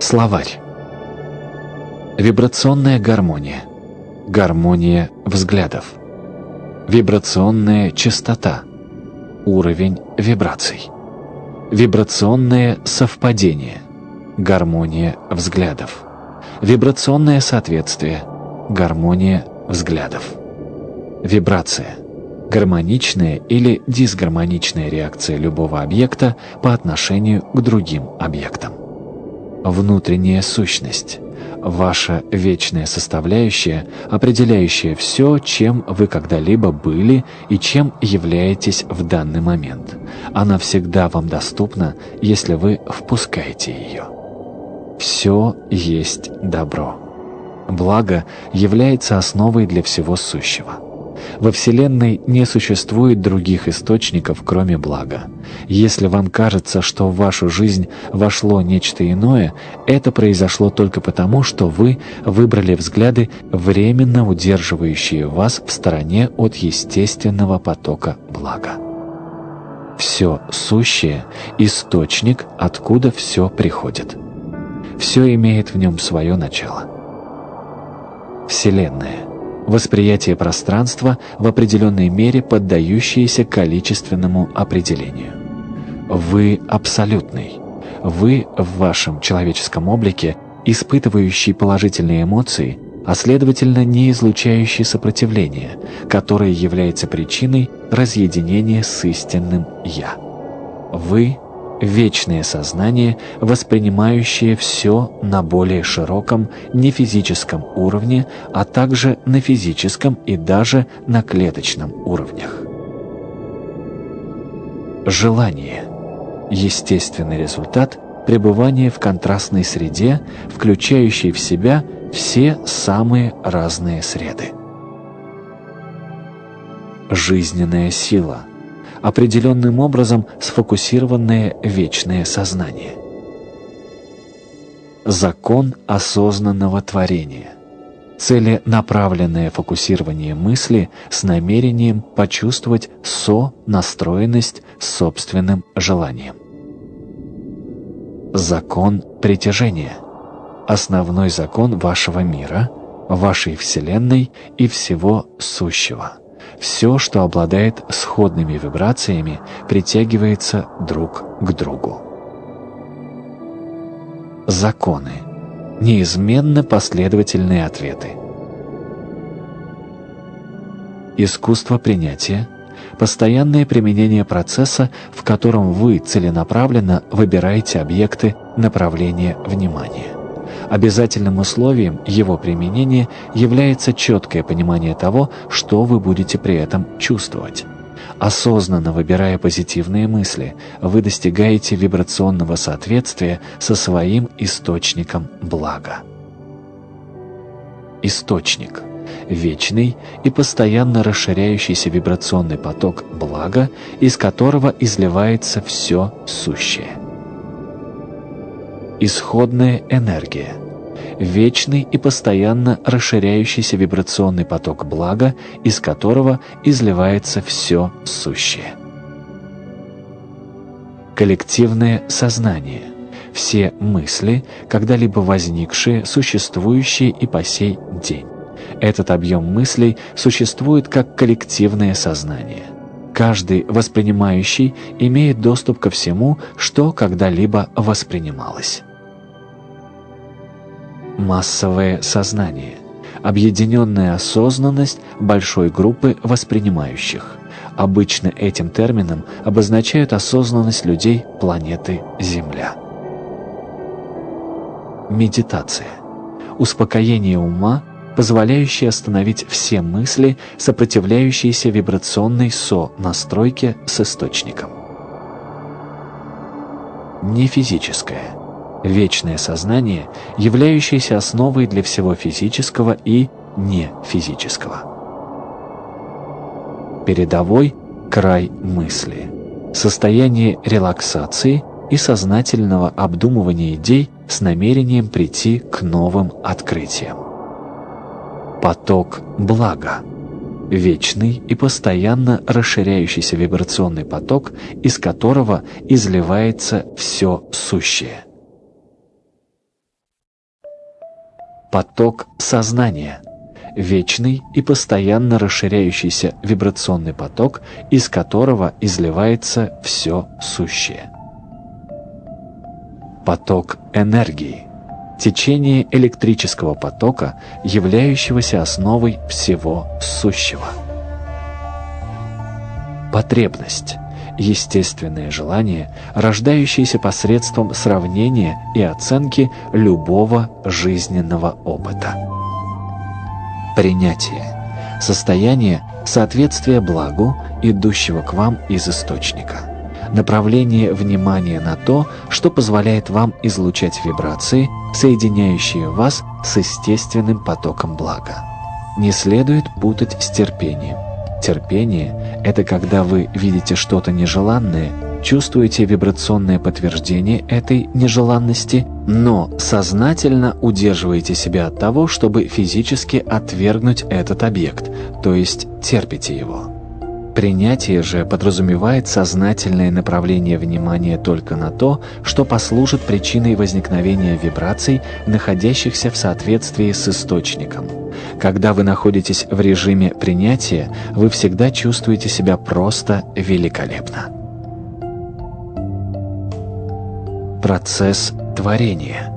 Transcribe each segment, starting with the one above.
Словарь. Вибрационная гармония. Гармония взглядов. Вибрационная частота. Уровень вибраций. Вибрационное совпадение. Гармония взглядов. Вибрационное соответствие. Гармония взглядов. Вибрация. Гармоничная или дисгармоничная реакция любого объекта по отношению к другим объектам. Внутренняя сущность ваша вечная составляющая, определяющая все, чем вы когда-либо были и чем являетесь в данный момент. Она всегда вам доступна, если вы впускаете ее. Все есть добро. Благо является основой для всего сущего. Во Вселенной не существует других источников, кроме блага. Если вам кажется, что в вашу жизнь вошло нечто иное, это произошло только потому, что вы выбрали взгляды, временно удерживающие вас в стороне от естественного потока блага. Все сущее – источник, откуда все приходит. Все имеет в нем свое начало. Вселенная – восприятие пространства в определенной мере поддающееся количественному определению. Вы абсолютный. Вы в вашем человеческом облике, испытывающий положительные эмоции, а следовательно не излучающий сопротивление, которое является причиной разъединения с истинным «Я». Вы – вечное сознание, воспринимающее все на более широком нефизическом уровне, а также на физическом и даже на клеточном уровнях. Желание – естественный результат пребывания в контрастной среде, включающей в себя все самые разные среды. Жизненная сила – определенным образом сфокусированное вечное сознание. Закон осознанного творения. Целенаправленное фокусирование мысли с намерением почувствовать со-настроенность с собственным желанием. Закон притяжения. Основной закон вашего мира, вашей Вселенной и всего сущего. Все, что обладает сходными вибрациями, притягивается друг к другу. Законы. Неизменно последовательные ответы. Искусство принятия – постоянное применение процесса, в котором вы целенаправленно выбираете объекты направления внимания. Обязательным условием его применения является четкое понимание того, что вы будете при этом чувствовать. Осознанно выбирая позитивные мысли, вы достигаете вибрационного соответствия со своим источником блага. Источник – вечный и постоянно расширяющийся вибрационный поток блага, из которого изливается все сущее исходная энергия, вечный и постоянно расширяющийся вибрационный поток блага, из которого изливается все сущее. Коллективное сознание – все мысли, когда-либо возникшие, существующие и по сей день. Этот объем мыслей существует как коллективное сознание. Каждый воспринимающий имеет доступ ко всему, что когда-либо воспринималось массовое сознание, объединенная осознанность большой группы воспринимающих. Обычно этим термином обозначают осознанность людей планеты Земля. Медитация. Успокоение ума, позволяющее остановить все мысли, сопротивляющиеся вибрационной со-настройке с источником. Нефизическое вечное сознание, являющееся основой для всего физического и нефизического. Передовой край мысли. Состояние релаксации и сознательного обдумывания идей с намерением прийти к новым открытиям. Поток блага. вечный и постоянно расширяющийся вибрационный поток, из которого изливается все сущее. Поток сознания – вечный и постоянно расширяющийся вибрационный поток, из которого изливается все сущее. Поток энергии – течение электрического потока, являющегося основой всего сущего. Потребность – естественное желание, рождающееся посредством сравнения и оценки любого жизненного опыта. Принятие – состояние соответствия благу, идущего к вам из источника – направление внимания на то, что позволяет вам излучать вибрации, соединяющие вас с естественным потоком блага. Не следует путать с терпением. Терпение – это когда вы видите что-то нежеланное, чувствуете вибрационное подтверждение этой нежеланности, но сознательно удерживаете себя от того, чтобы физически отвергнуть этот объект, то есть терпите его. Принятие же подразумевает сознательное направление внимания только на то, что послужит причиной возникновения вибраций, находящихся в соответствии с источником. Когда вы находитесь в режиме принятия, вы всегда чувствуете себя просто великолепно. Процесс творения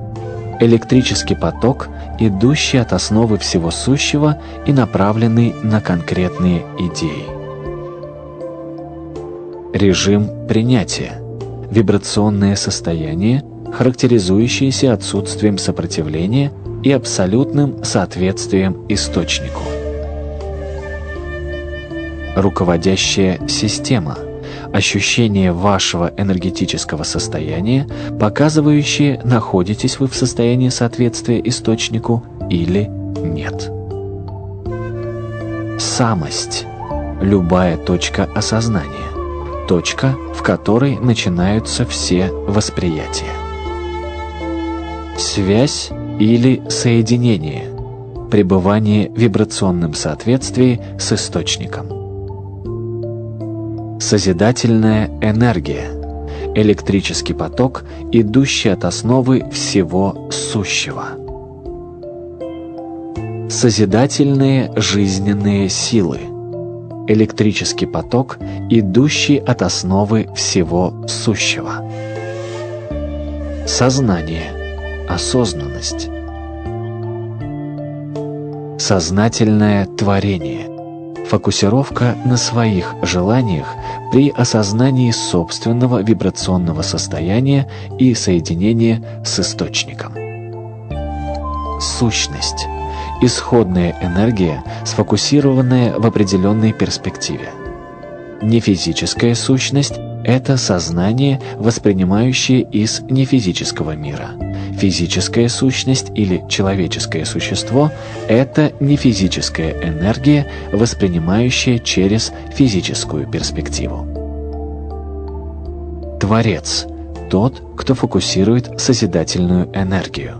электрический поток, идущий от основы всего сущего и направленный на конкретные идеи. Режим принятия. Вибрационное состояние, характеризующееся отсутствием сопротивления и абсолютным соответствием источнику. Руководящая система. Ощущение вашего энергетического состояния, показывающее, находитесь вы в состоянии соответствия источнику или нет. Самость. Любая точка осознания точка, в которой начинаются все восприятия. Связь или соединение, пребывание в вибрационном соответствии с источником. Созидательная энергия, электрический поток, идущий от основы всего сущего. Созидательные жизненные силы – электрический поток, идущий от основы всего сущего. Сознание, осознанность. Сознательное творение, фокусировка на своих желаниях при осознании собственного вибрационного состояния и соединения с источником. Сущность исходная энергия, сфокусированная в определенной перспективе. Нефизическая сущность – это сознание, воспринимающее из нефизического мира. Физическая сущность или человеческое существо – это нефизическая энергия, воспринимающая через физическую перспективу. Творец – тот, кто фокусирует созидательную энергию.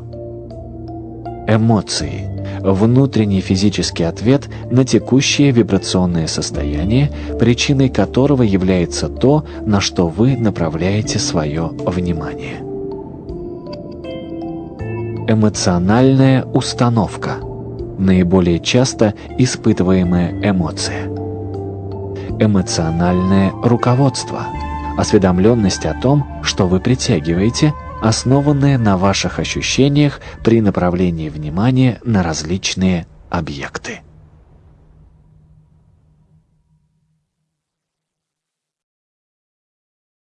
Эмоции – внутренний физический ответ на текущее вибрационное состояние, причиной которого является то, на что вы направляете свое внимание. Эмоциональная установка – наиболее часто испытываемая эмоция. Эмоциональное руководство – осведомленность о том, что вы притягиваете – основанное на ваших ощущениях при направлении внимания на различные объекты.